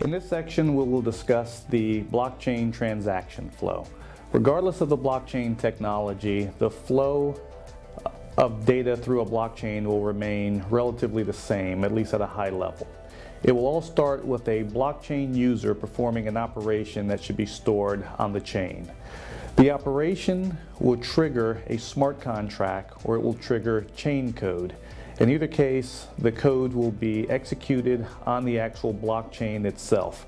In this section, we will discuss the blockchain transaction flow. Regardless of the blockchain technology, the flow of data through a blockchain will remain relatively the same, at least at a high level. It will all start with a blockchain user performing an operation that should be stored on the chain. The operation will trigger a smart contract or it will trigger chain code. In either case, the code will be executed on the actual blockchain itself.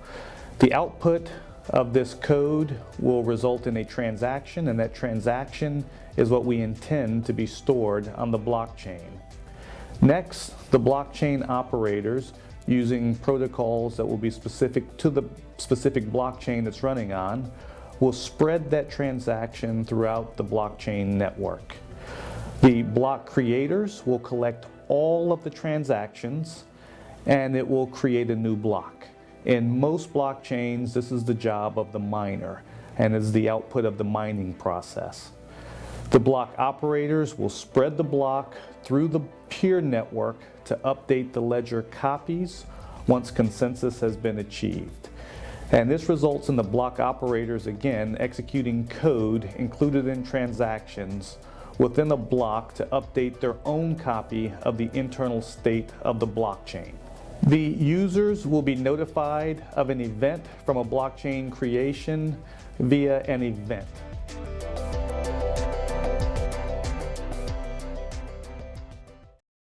The output of this code will result in a transaction and that transaction is what we intend to be stored on the blockchain. Next, the blockchain operators using protocols that will be specific to the specific blockchain it's running on will spread that transaction throughout the blockchain network. The block creators will collect all of the transactions and it will create a new block. In most blockchains, this is the job of the miner and is the output of the mining process. The block operators will spread the block through the peer network to update the ledger copies once consensus has been achieved. And this results in the block operators, again, executing code included in transactions within a block to update their own copy of the internal state of the blockchain. The users will be notified of an event from a blockchain creation via an event.